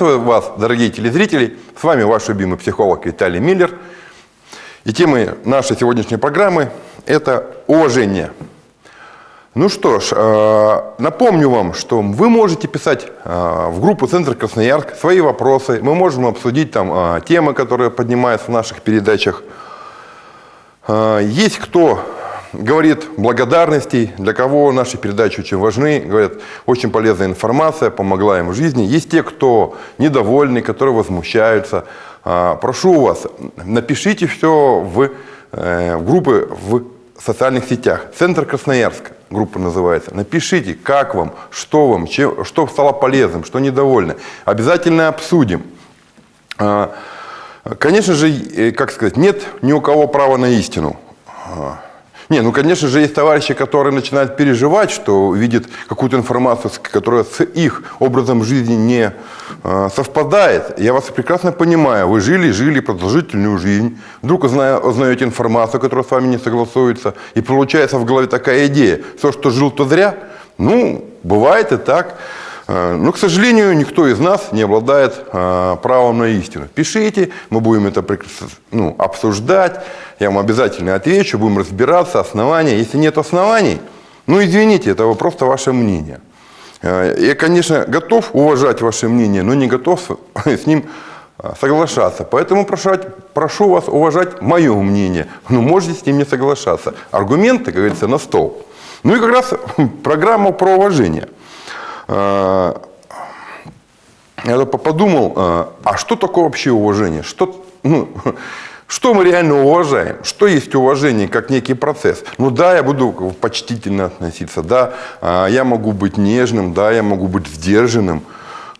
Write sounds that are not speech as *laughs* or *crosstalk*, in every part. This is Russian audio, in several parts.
Приветствую вас, дорогие телезрители. С вами ваш любимый психолог Виталий Миллер. И темой нашей сегодняшней программы – это уважение. Ну что ж, э, напомню вам, что вы можете писать э, в группу «Центр Красноярск» свои вопросы. Мы можем обсудить там э, темы, которые поднимаются в наших передачах. Есть кто говорит благодарностей, для кого наши передачи очень важны, говорят, очень полезная информация, помогла им в жизни. Есть те, кто недовольны, которые возмущаются. Прошу вас, напишите все в, в группы в социальных сетях. Центр Красноярска группа называется. Напишите, как вам, что вам, чем, что стало полезным, что недовольны. Обязательно обсудим. Конечно же, как сказать, нет ни у кого права на истину. Не, ну, конечно же, есть товарищи, которые начинают переживать, что видят какую-то информацию, которая с их образом жизни не э, совпадает. Я вас прекрасно понимаю. Вы жили, жили продолжительную жизнь. Вдруг узна, узнаете информацию, которая с вами не согласуется. И получается в голове такая идея. Все, что жил, то зря. Ну, бывает и так. Э, но, к сожалению, никто из нас не обладает э, правом на истину. Пишите, мы будем это ну, обсуждать, я вам обязательно отвечу, будем разбираться, основания. Если нет оснований, ну извините, это просто ваше мнение. Э, я, конечно, готов уважать ваше мнение, но не готов с *laughs* ним соглашаться. Поэтому прошу, прошу вас уважать мое мнение, но можете с ним не соглашаться. Аргументы, как говорится, на стол. Ну и как раз *laughs* программа про уважение – я подумал, а что такое вообще уважение? Что, ну, *laughs* что мы реально уважаем? Что есть уважение как некий процесс? Ну да, я буду почтительно относиться, да, а, я могу быть нежным, да, я могу быть сдержанным.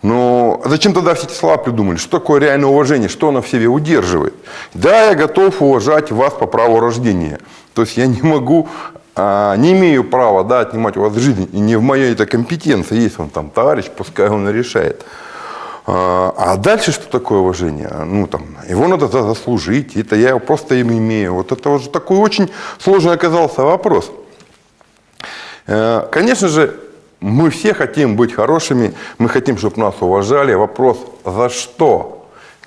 Но зачем тогда все эти слова придумали? Что такое реальное уважение? Что оно в себе удерживает? Да, я готов уважать вас по праву рождения. То есть я не могу а, не имею права да, отнимать у вас жизнь, и не в моей это компетенции, есть он там товарищ, пускай он решает. А, а дальше что такое уважение? Ну, там, его надо заслужить, это я просто им имею. Вот это вот такой очень сложный оказался вопрос. Э, конечно же, мы все хотим быть хорошими, мы хотим, чтобы нас уважали. Вопрос, за что?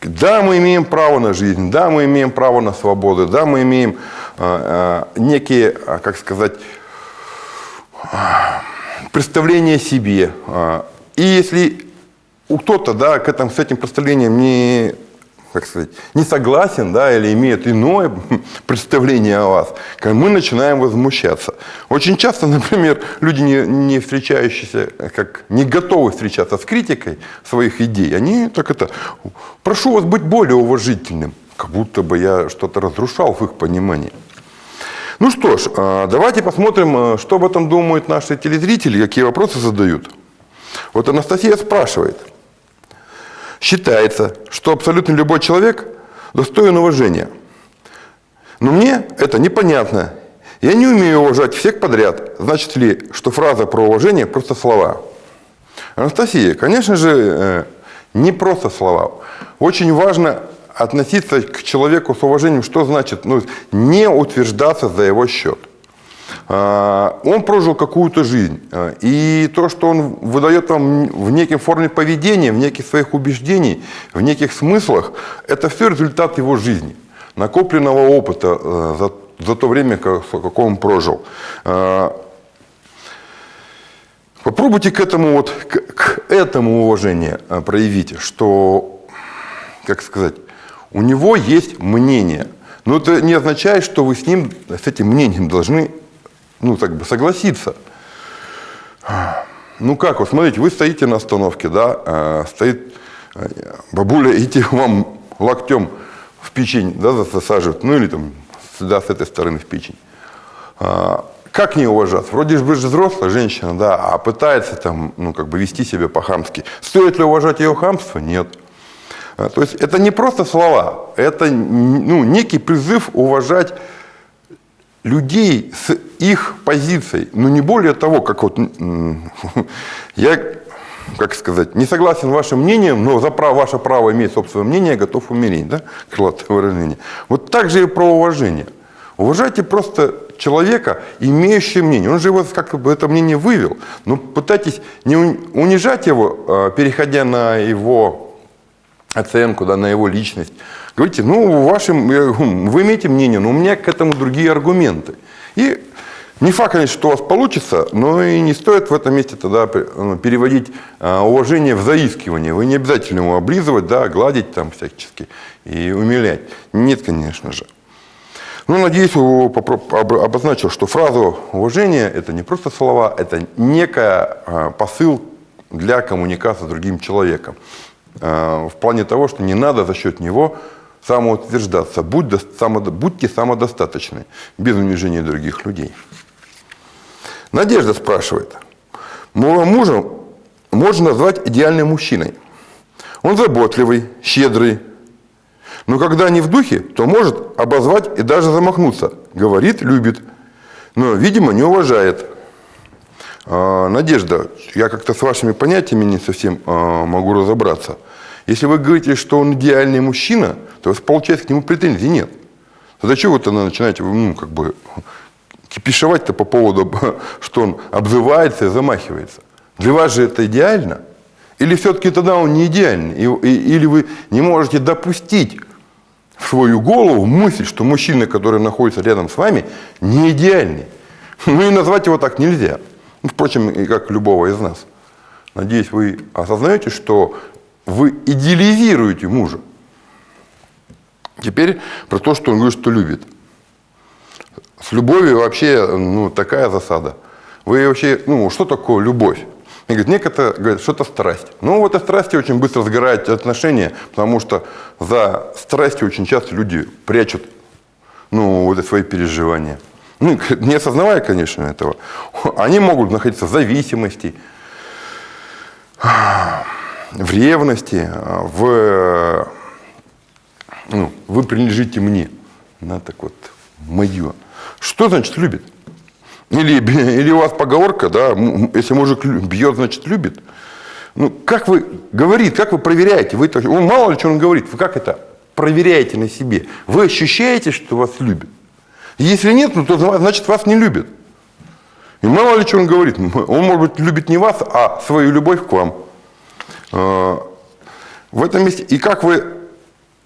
Да, мы имеем право на жизнь, да, мы имеем право на свободу, да, мы имеем э, некие, э, как сказать, представления о себе. И если кто-то да, к этому, с этим представлением не как сказать, не согласен, да, или имеет иное *laughs* представление о вас, мы начинаем возмущаться. Очень часто, *laughs* например, люди, не, не встречающиеся, как не готовы встречаться с критикой своих идей, они так это, прошу вас быть более уважительным, как будто бы я что-то разрушал в их понимании. Ну что ж, а, давайте посмотрим, а, что об этом думают наши телезрители, какие вопросы задают. Вот Анастасия спрашивает – считается, что абсолютно любой человек достоин уважения. Но мне это непонятно. Я не умею уважать всех подряд. Значит ли, что фраза про уважение просто слова? Анастасия, конечно же, э, не просто слова. Очень важно относиться к человеку с уважением, что значит ну, не утверждаться за его счет. А, он прожил какую-то жизнь. А, и то, что он выдает вам в некой форме поведения, в неких своих убеждений, в неких смыслах, это все результат его жизни, накопленного опыта э, за, за то время, какое он прожил. А, попробуйте к этому, вот, к, к этому уважение проявить, что, как сказать, у него есть мнение. Но это не означает, что вы с ним, с этим мнением должны ну, так бы согласиться. Ну как, вот смотрите, вы стоите на остановке, да, а, стоит э, бабуля, *laughs* идти вам локтем в печень, да, засаживают, ну или там сюда, с этой стороны в печень. А, как не уважаться? Вроде вы же взрослая женщина, да, а пытается там, ну, как бы вести себя по-хамски. Стоит ли уважать ее хамство? Нет. А, то есть это не просто слова, это ну, некий призыв уважать людей с их позицией, но не более того, как вот *laughs* я, как сказать, не согласен вашим мнением, но за право, ваше право иметь собственное мнение, готов умереть, да, *laughs* крылатое выражение. Вот так же и про уважение. Уважайте просто человека, имеющего мнение. Он же его как бы это мнение вывел. Но пытайтесь не унижать его, а, переходя на его оценку, да, на его личность. Говорите, ну, вашим, вы имеете мнение, но у меня к этому другие аргументы. И не факт, конечно, что у вас получится, но и не стоит в этом месте тогда ну, переводить а, уважение в заискивание. Вы не обязательно его облизывать, да, гладить там всячески и умилять. Нет, конечно же. Ну, надеюсь, обозначил, что фразу уважения – это не просто слова, это некая а, посыл для коммуникации с другим человеком. А, в плане того, что не надо за счет него самоутверждаться. Будь, будьте самодостаточны, без унижения других людей. Надежда спрашивает. Моего мужа можно назвать идеальным мужчиной. Он заботливый, щедрый, но когда не в духе, то может обозвать и даже замахнуться. Говорит, любит, но, видимо, не уважает. А, Надежда, я как-то с вашими понятиями не совсем а, могу разобраться. Если вы говорите, что он идеальный мужчина, то получается к нему претензий нет. Тогда чего вы тогда начинаете ну, как бы, кипишевать-то по поводу, *laughs* что он обзывается и замахивается? Для вас же это идеально? Или все-таки тогда он не идеальный? И, и, или вы не можете допустить в свою голову мысль, что мужчина, который находится рядом с вами, не идеальный. *laughs* Ну и назвать его так нельзя. Ну, впрочем, и как любого из нас. Надеюсь, вы осознаете, что вы идеализируете мужа. Теперь про то, что он говорит, что любит. С любовью вообще ну, такая засада. Вы вообще, ну, что такое любовь? И говорит, некоторые говорят, что это страсть. Ну, вот этой страсти очень быстро сгорают отношения, потому что за страстью очень часто люди прячут ну, вот свои переживания. Ну, *laughs* не осознавая, конечно, этого. Они могут находиться в зависимости, в ревности, в ну, вы принадлежите мне. На так вот, мое. Что значит любит? Или, *laughs* или у вас поговорка, да, если мужик бьет, значит любит. Ну, как вы говорит, как вы проверяете? Вы, он мало ли что он говорит, вы как это проверяете на себе? Вы ощущаете, что вас любят? Если нет, ну, то значит вас не любят. И мало ли что он говорит. Он, может быть, любит не вас, а свою любовь к вам. А, в этом месте. И как вы,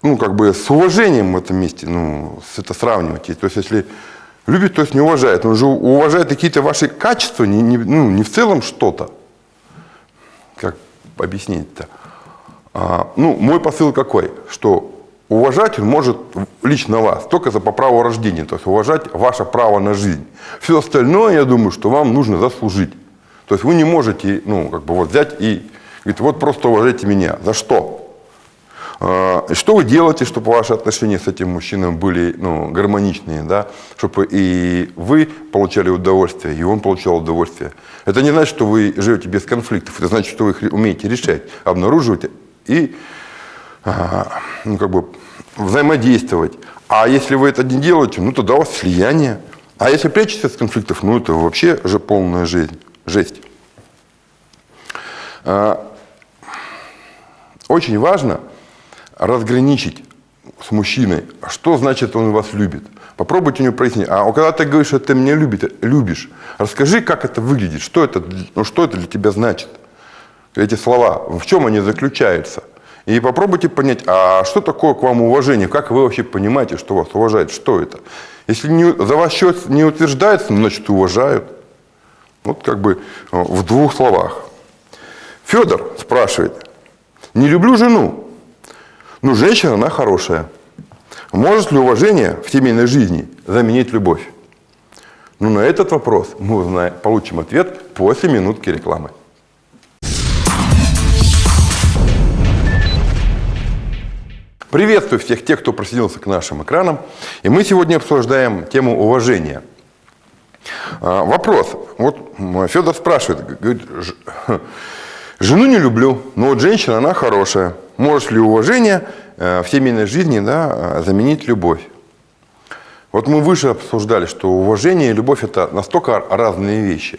ну, как бы с уважением в этом месте, ну, это сравниваете. То есть, если Любит, то есть не уважает. Он же уважает какие-то ваши качества, не, не, ну, не в целом что-то. Как объяснить-то? А, ну, мой посыл какой? Что уважать он может лично вас, только за по праву рождения, то есть уважать ваше право на жизнь. Все остальное, я думаю, что вам нужно заслужить. То есть вы не можете, ну, как бы вот взять и говорить, вот просто уважайте меня. За что? А, что вы делаете, чтобы ваши отношения с этим мужчиной были ну, гармоничные, да? чтобы и вы получали удовольствие, и он получал удовольствие. Это не значит, что вы живете без конфликтов, это значит, что вы их умеете решать, обнаруживать и ну, как бы взаимодействовать. А если вы это не делаете, ну тогда у вас слияние. А если прячетесь от конфликтов, ну это вообще же полная жизнь, жесть. А, очень важно – разграничить с мужчиной, что значит он вас любит. Попробуйте у него прояснить. А когда ты говоришь, что ты меня любит, любишь, расскажи, как это выглядит, что это, ну, что это для тебя значит. Эти слова, в чем они заключаются. И попробуйте понять, а что такое к вам уважение, как вы вообще понимаете, что вас уважают, что это. Если не, за ваш счет не утверждается, значит уважают. Вот как бы э, в двух словах. Федор спрашивает, не люблю жену, ну, женщина, она хорошая. Может ли уважение в семейной жизни заменить любовь? Ну, на этот вопрос мы узнаем, получим ответ после минутки рекламы. Приветствую всех тех, кто присоединился к нашим экранам. И мы сегодня обсуждаем тему уважения. А, вопрос. Вот Федор спрашивает, говорит, *laughs* жену не люблю, но вот женщина, она хорошая. Может ли уважение э, в семейной жизни да, заменить любовь? Вот мы выше обсуждали, что уважение и любовь – это настолько разные вещи.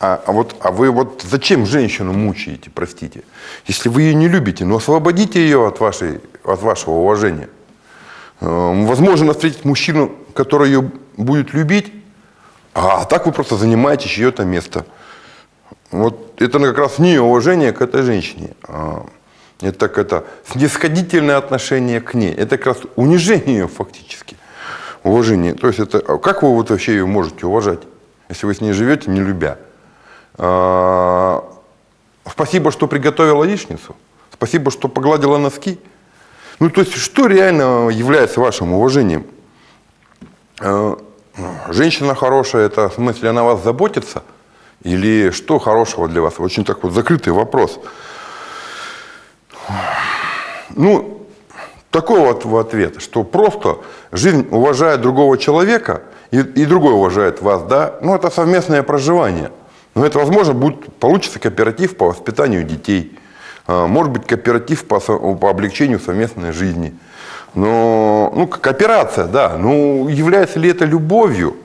А, а, а, вот, а вы вот зачем женщину мучаете, простите? Если вы ее не любите, ну освободите ее от, вашей, от вашего уважения. Э, возможно встретить мужчину, который ее будет любить, а так вы просто занимаете чье-то место. Вот это как раз не уважение к этой женщине. А это как это снисходительное отношение к ней. Это как раз унижение ее фактически. Уважение. То есть это а как вы вот вообще ее можете уважать, если вы с ней живете, не любя? А, спасибо, что приготовила яичницу. Спасибо, что погладила носки. Ну, то есть, что реально является вашим уважением? А, женщина хорошая, это в смысле она вас заботится? Или что хорошего для вас? Очень так вот закрытый вопрос. Ну, такой вот в ответ, что просто жизнь уважает другого человека, и, и другой уважает вас, да, ну, это совместное проживание. Но это, возможно, будет, получится кооператив по воспитанию детей, а, может быть, кооператив по, по облегчению совместной жизни. Но, ну, кооперация, да, ну, является ли это любовью?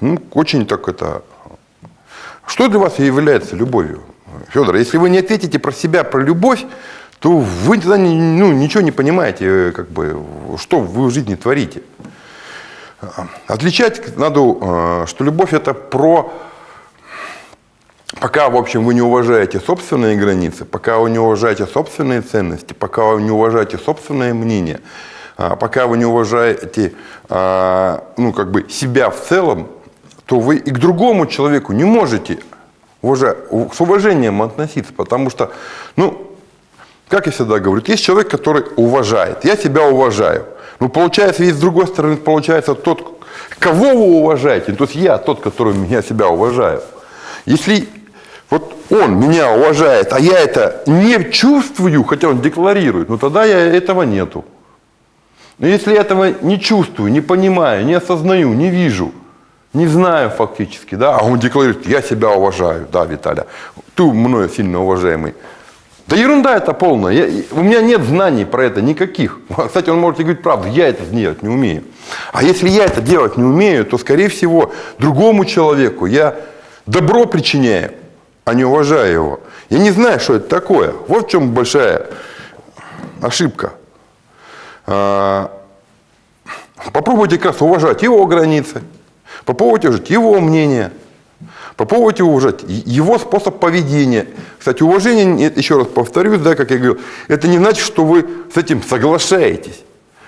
Ну, очень так это... Что для вас является любовью? Федор, если вы не ответите про себя, про любовь, то вы тогда ну, ничего не понимаете, как бы, что вы в жизни творите. Отличать надо, э, что любовь это про... Пока, в общем, вы не уважаете собственные границы, пока вы не уважаете собственные ценности, пока вы не уважаете собственное мнение, а пока вы не уважаете а, ну, как бы себя в целом, то вы и к другому человеку не можете уважать, с уважением относиться, потому что, ну, как я всегда говорю, есть человек, который уважает. Я себя уважаю. Ну, получается, есть с другой стороны, получается, тот, кого вы уважаете, то есть я тот, который меня себя уважаю. Если вот он меня уважает, а я это не чувствую, хотя он декларирует, ну тогда я этого нету. Но если я этого не чувствую, не понимаю, не осознаю, не вижу, не знаю фактически, да, а он декларирует, я себя уважаю, да, Виталя, ты мною сильно уважаемый, да ерунда это полная. Я, у меня нет знаний про это никаких. *laughs* Кстати, он может говорить правду, я это делать не умею. А если я это делать не умею, то, скорее всего, другому человеку я добро причиняю, а не уважаю его. Я не знаю, что это такое. Вот в чем большая ошибка. А, попробуйте как раз уважать его границы, попробуйте уважать его мнение – Попробуйте уважать его способ поведения. Кстати, уважение, еще раз повторюсь, да, как я говорил, это не значит, что вы с этим соглашаетесь.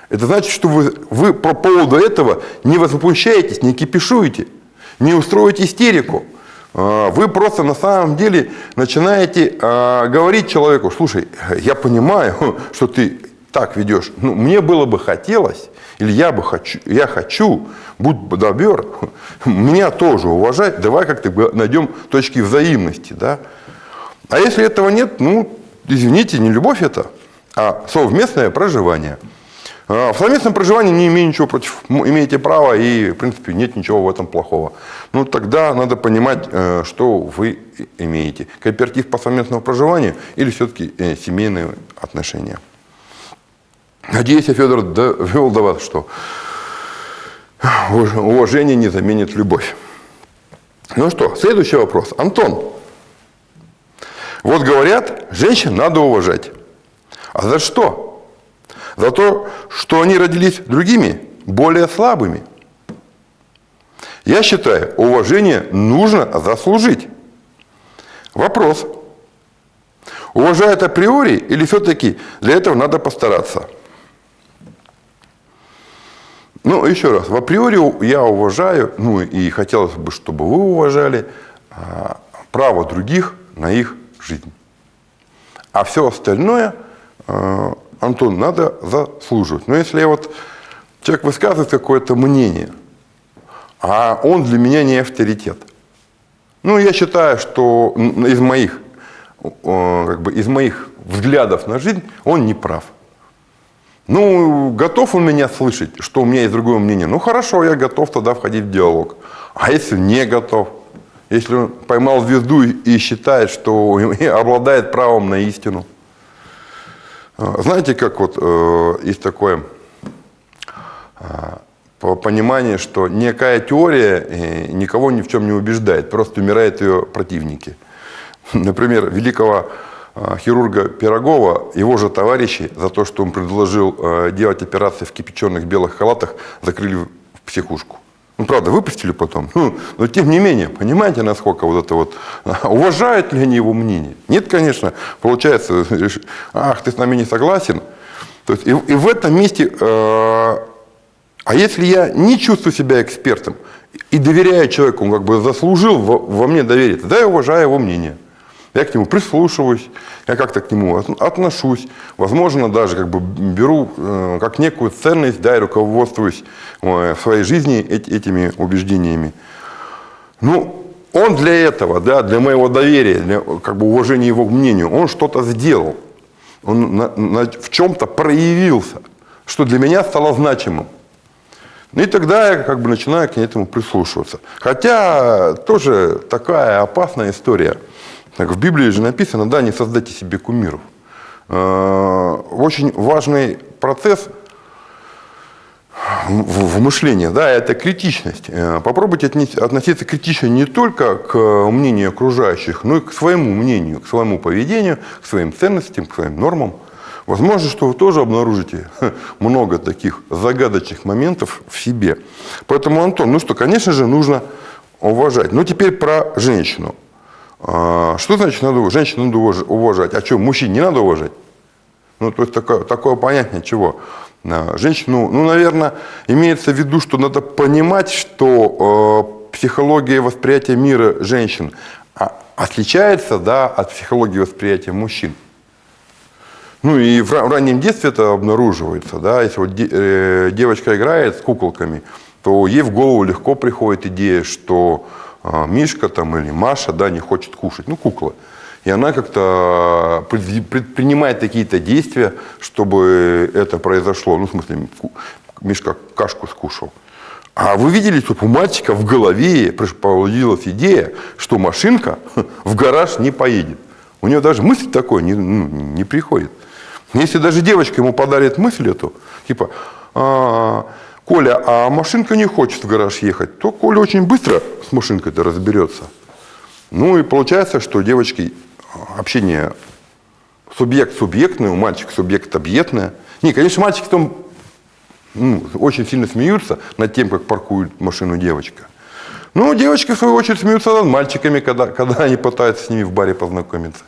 Это значит, что вы, вы по поводу этого не возмущаетесь, не кипишуете, не устроите истерику. А, вы просто на самом деле начинаете а, говорить человеку, слушай, я понимаю, *laughs* что ты так ведешь, но мне было бы хотелось, или я бы хочу, я хочу, будь добер, *laughs* меня тоже уважать, давай как-то найдем точки взаимности, да. А если этого нет, ну, извините, не любовь это, а совместное проживание. А в совместном проживании не имею ничего против, имеете право и, в принципе, нет ничего в этом плохого. Ну, тогда надо понимать, э, что вы имеете. Кооператив по совместному проживанию или все-таки э, семейные отношения. Надеюсь, я, Федор, довел до вас, что уважение не заменит любовь. Ну что, следующий вопрос. Антон. Вот говорят, женщин надо уважать. А за что? За то, что они родились другими, более слабыми. Я считаю, уважение нужно заслужить. Вопрос. Уважают априори или все-таки для этого надо постараться? Ну, еще раз, в априори я уважаю, ну и хотелось бы, чтобы вы уважали а, право других на их жизнь. А все остальное, а, Антон, надо заслуживать. Но если вот человек высказывает какое-то мнение, а он для меня не авторитет. Ну, я считаю, что из моих, как бы, из моих взглядов на жизнь он не прав. Ну, готов он меня слышать, что у меня есть другое мнение? Ну, хорошо, я готов тогда входить в диалог. А если не готов? Если он поймал звезду и считает, что *laughs* обладает правом на истину? А, знаете, как вот э, есть такое э, понимание, что некая теория э, никого ни в чем не убеждает, просто умирают ее противники. *laughs* Например, великого хирурга Пирогова, его же товарищи, за то, что он предложил делать операции в кипяченых белых халатах, закрыли в психушку. Правда, выпустили потом. *laughs* Но тем не менее, понимаете, насколько вот это вот... *laughs* Уважают ли они его мнение? Нет, конечно. Получается, *laughs* ах, ты с нами не согласен. То есть и, и в этом месте... Э, а если я не чувствую себя экспертом и доверяю человеку, он как бы заслужил во, во мне доверие, тогда я уважаю его мнение. Я к нему прислушиваюсь, я как-то к нему отношусь, возможно, даже как бы беру э, как некую ценность, да, и руководствуюсь э, в своей жизни этими убеждениями. Ну, он для этого, да, для моего доверия, для как бы уважения его к мнению, он что-то сделал. Он на, на, в чем-то проявился, что для меня стало значимым. Ну и тогда я как бы начинаю к этому прислушиваться. Хотя тоже такая опасная история – так, в Библии же написано, да, не создайте себе кумиров. Э, очень важный процесс в мышлении, да, это критичность. Э, попробуйте относиться критично не только к мнению окружающих, но и к своему мнению, к своему поведению, к своим ценностям, к своим нормам. Возможно, что вы тоже обнаружите *laughs* много таких загадочных моментов в себе. Поэтому, Антон, ну что, конечно же, нужно уважать. Ну, теперь про женщину. А, что значит надо, женщину надо уважать? А что, мужчин не надо уважать? Ну, то есть такое, такое понятие чего? А, женщину, ну, наверное, имеется в виду, что надо понимать, что э, психология восприятия мира женщин отличается да, от психологии восприятия мужчин. Ну и в, раннем детстве это обнаруживается. Да? Если вот э, девочка играет с куколками, то ей в голову легко приходит идея, что Мишка там или Маша, да, не хочет кушать, ну, кукла. И она как-то предпринимает какие-то действия, чтобы это произошло. Ну, в смысле, Мишка кашку скушал. А вы видели, что у мальчика в голове появилась идея, что машинка *laughs* в гараж не поедет. У него даже мысль такой не, ну, не приходит. Если даже девочка ему подарит мысль эту, типа, а, Коля, а машинка не хочет в гараж ехать, то Коля очень быстро с машинкой-то разберется. Ну и получается, что девочки общение субъект-субъектное, у мальчика субъект-объектное. Не, конечно, мальчики там ну, очень сильно смеются над тем, как паркует машину девочка. Ну, девочки, в свою очередь, смеются над мальчиками, когда, *laughs* когда они пытаются с ними в баре познакомиться.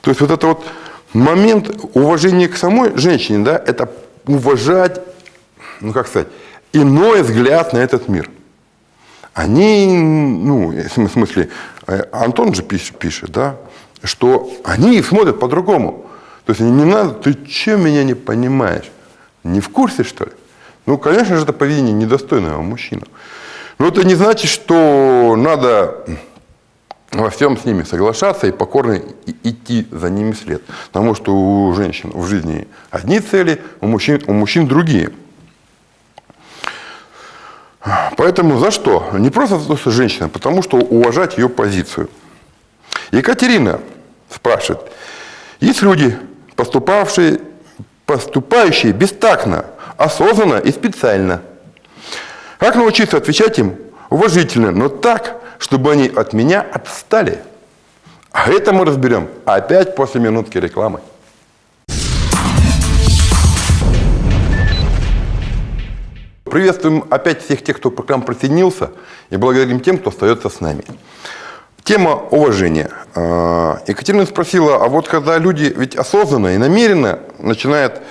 То есть вот это вот момент уважения к самой женщине, да, это уважать ну как сказать, иной взгляд на этот мир. Они, ну, в смысле, э, Антон же пишет, да, что они смотрят по-другому. То есть не надо, ты чем меня не понимаешь? Не в курсе, что ли? Ну, конечно же, это поведение недостойного мужчины. Но это не значит, что надо во всем с ними соглашаться и покорно идти за ними след. Потому что у женщин в жизни одни цели, у мужчин, у мужчин другие. Поэтому за что? Не просто за то, что женщина, потому что уважать ее позицию. Екатерина спрашивает, есть люди, поступавшие, поступающие бестактно, осознанно и специально. Как научиться отвечать им уважительно, но так, чтобы они от меня отстали? А это мы разберем опять после минутки рекламы. Приветствуем опять всех тех, кто к нам присоединился, и благодарим тем, кто остается с нами. Тема уважения. А, Екатерина спросила, а вот когда люди ведь осознанно и намеренно начинают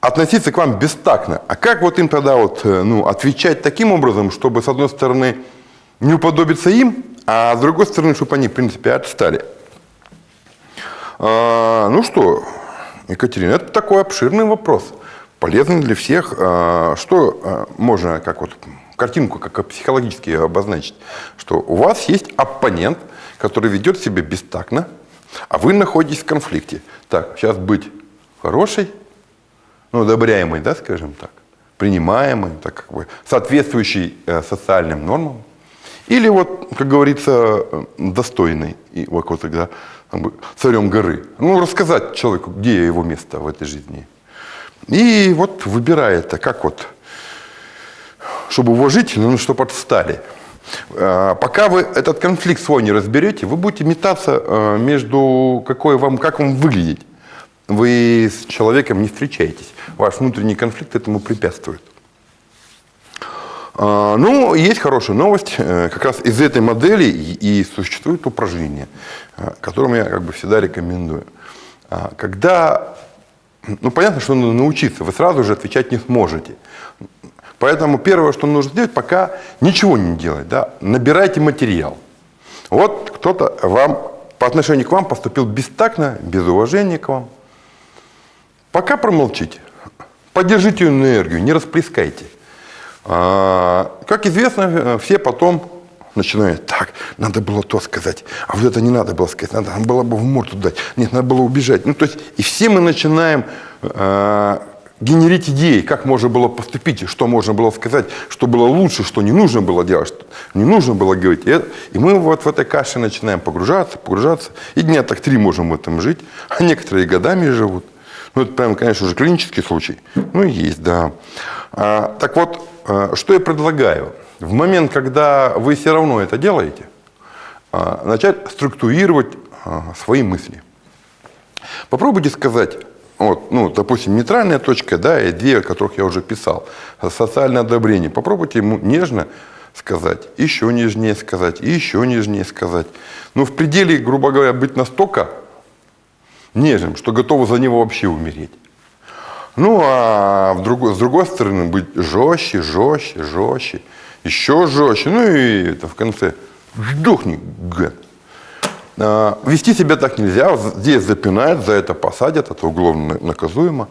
относиться к вам бестактно, а как вот им тогда вот, э, ну, отвечать таким образом, чтобы, с одной стороны, не уподобиться им, а с другой стороны, чтобы они, в принципе, отстали? А, ну что, Екатерина, это такой обширный вопрос – полезно для всех. А, что а, можно, как вот картинку как психологически обозначить, что у вас есть оппонент, который ведет себя бестактно, а вы находитесь в конфликте. Так, сейчас быть хорошей, ну, одобряемой, да, скажем так, принимаемой, так как бы соответствующей э, социальным нормам, или вот, как говорится, достойный, и вот, вот тогда царем горы. Ну, рассказать человеку, где его место в этой жизни – и вот выбирает, а как вот, чтобы уважительно, ну, чтобы отстали. Э, Пока вы этот конфликт свой не разберете, вы будете метаться э, между какой вам, как вам выглядеть. Вы с человеком не встречаетесь. Ваш внутренний конфликт этому препятствует. А, Ну, есть хорошая новость. Э, Как раз из этой модели и и существует упражнение, э, которым я как бы всегда рекомендую. А, Когда, ну, понятно, что надо научиться, вы сразу же отвечать не сможете. Поэтому первое, что нужно сделать, пока ничего не делать, да, набирайте материал. Вот кто-то вам, по отношению к вам поступил бестактно, без уважения к вам. Пока промолчите, поддержите энергию, не расплескайте. А, Как известно, э, все потом начинают, так, надо было то сказать, а вот это не надо было сказать, надо было бы в морду дать, нет, надо было убежать. Ну, то есть, и все мы начинаем э, генерить идеи, как можно было поступить, что можно было сказать, что было лучше, что не нужно было делать, что не нужно было говорить. И, и мы вот в этой каше начинаем погружаться, погружаться, и дня так три можем в этом жить, *laughs* а некоторые годами живут. Ну, это прям, конечно, уже клинический случай. Ну, есть, да. А, так вот, а, что я предлагаю? В момент, когда вы все равно это делаете, а, начать структурировать а, свои мысли. Попробуйте сказать, вот, ну, допустим, нейтральная точка, да, и две, о которых я уже писал, социальное одобрение. Попробуйте ему нежно сказать, еще нежнее сказать, и еще нежнее сказать. Но в пределе, грубо говоря, быть настолько нежным, что готовы за него вообще умереть. Ну, а в другой, с другой стороны, быть жестче, жестче, жестче, еще жестче. Ну и это в конце, сдохни, гад. А, Вести себя так нельзя, здесь запинают, за это посадят, это уголовно наказуемо.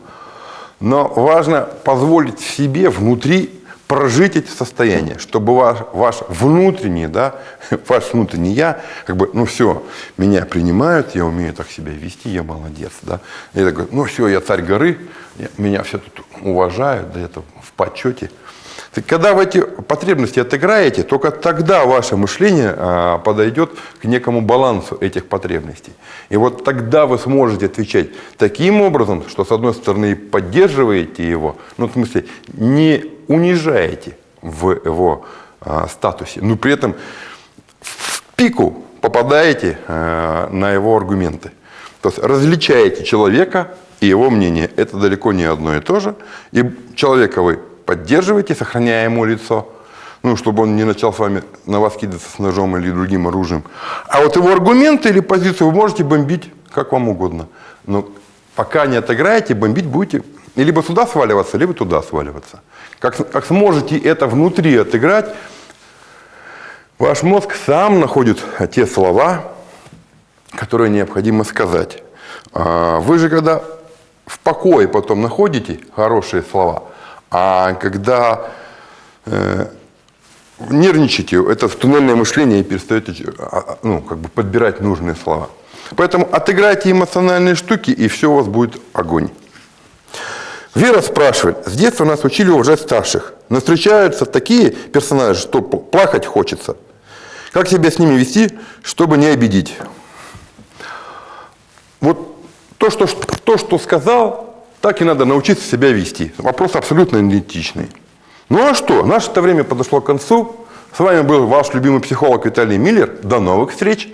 Но важно позволить себе внутри прожить эти состояния, чтобы ваш, ваш внутренний, да, *laughs* ваш внутренний я, как бы, ну все, меня принимают, я умею так себя вести, я молодец, да. И такой, ну все, я царь горы, я- меня все тут уважают, да, это в почете. Так Когда вы эти потребности отыграете, только тогда ваше мышление а, подойдет к некому балансу этих потребностей. И вот тогда вы сможете отвечать таким образом, что с одной стороны поддерживаете его, ну в смысле не унижаете в его а, статусе, но при этом в пику попадаете а, на его аргументы. То есть различаете человека и его мнение. Это далеко не одно и то же. И человека вы поддерживаете, сохраняя ему лицо, ну, чтобы он не начал с вами на вас кидаться с ножом или другим оружием. А вот его аргументы или позицию вы можете бомбить как вам угодно. Но пока не отыграете, бомбить будете и либо сюда сваливаться, либо туда сваливаться. Как, как сможете это внутри отыграть, Ваш мозг сам находит те слова, которые необходимо сказать. А Вы же когда в покое потом находите хорошие слова, а когда э, нервничаете, это туннельное мышление и перестаете а, а, ну, как бы подбирать нужные слова. Поэтому отыграйте эмоциональные штуки, и все у вас будет огонь. Вера спрашивает, с детства нас учили уважать старших, но встречаются такие персонажи, что плакать хочется. Как себя с ними вести, чтобы не обидеть? Вот то, что, то, что сказал, так и надо научиться себя вести. Вопрос абсолютно идентичный. Ну а что, наше время подошло к концу. С вами был ваш любимый психолог Виталий Миллер. До новых встреч!